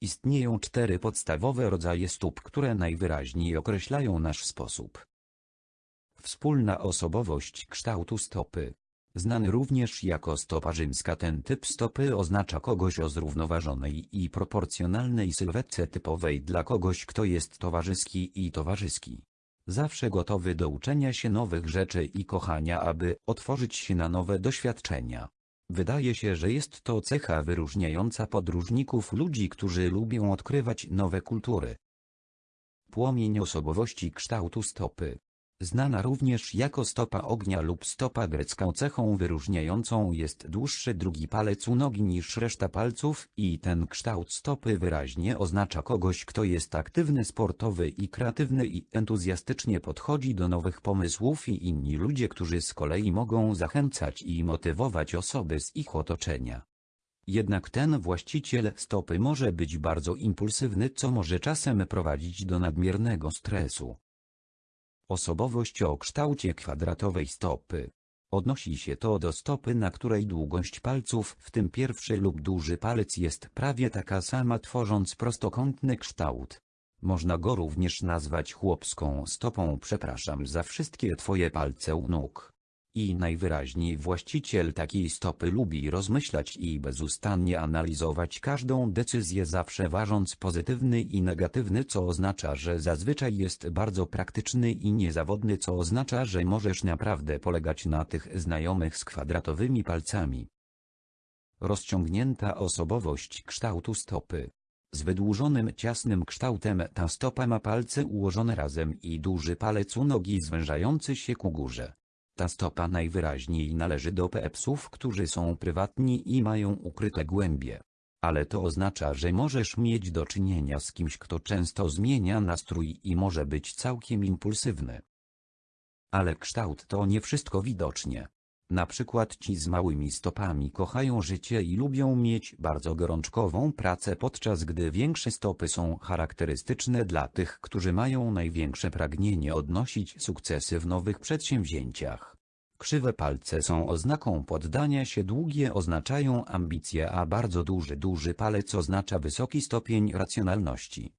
Istnieją cztery podstawowe rodzaje stóp, które najwyraźniej określają nasz sposób. Wspólna osobowość kształtu stopy. Znany również jako stopa rzymska ten typ stopy oznacza kogoś o zrównoważonej i proporcjonalnej sylwetce typowej dla kogoś kto jest towarzyski i towarzyski. Zawsze gotowy do uczenia się nowych rzeczy i kochania aby otworzyć się na nowe doświadczenia. Wydaje się, że jest to cecha wyróżniająca podróżników ludzi, którzy lubią odkrywać nowe kultury. Płomień osobowości kształtu stopy. Znana również jako stopa ognia lub stopa grecka cechą wyróżniającą jest dłuższy drugi palec u nogi niż reszta palców i ten kształt stopy wyraźnie oznacza kogoś kto jest aktywny sportowy i kreatywny i entuzjastycznie podchodzi do nowych pomysłów i inni ludzie którzy z kolei mogą zachęcać i motywować osoby z ich otoczenia. Jednak ten właściciel stopy może być bardzo impulsywny co może czasem prowadzić do nadmiernego stresu. Osobowość o kształcie kwadratowej stopy. Odnosi się to do stopy, na której długość palców, w tym pierwszy lub duży palec jest prawie taka sama tworząc prostokątny kształt. Można go również nazwać chłopską stopą przepraszam za wszystkie twoje palce u nóg. I najwyraźniej właściciel takiej stopy lubi rozmyślać i bezustannie analizować każdą decyzję zawsze ważąc pozytywny i negatywny co oznacza, że zazwyczaj jest bardzo praktyczny i niezawodny co oznacza, że możesz naprawdę polegać na tych znajomych z kwadratowymi palcami. Rozciągnięta osobowość kształtu stopy. Z wydłużonym ciasnym kształtem ta stopa ma palce ułożone razem i duży palec u nogi zwężający się ku górze. Ta stopa najwyraźniej należy do pepsów, którzy są prywatni i mają ukryte głębie. Ale to oznacza, że możesz mieć do czynienia z kimś, kto często zmienia nastrój i może być całkiem impulsywny. Ale kształt to nie wszystko widocznie. Na przykład ci z małymi stopami kochają życie i lubią mieć bardzo gorączkową pracę podczas gdy większe stopy są charakterystyczne dla tych, którzy mają największe pragnienie odnosić sukcesy w nowych przedsięwzięciach. Krzywe palce są oznaką poddania się długie oznaczają ambicje a bardzo duży duży palec oznacza wysoki stopień racjonalności.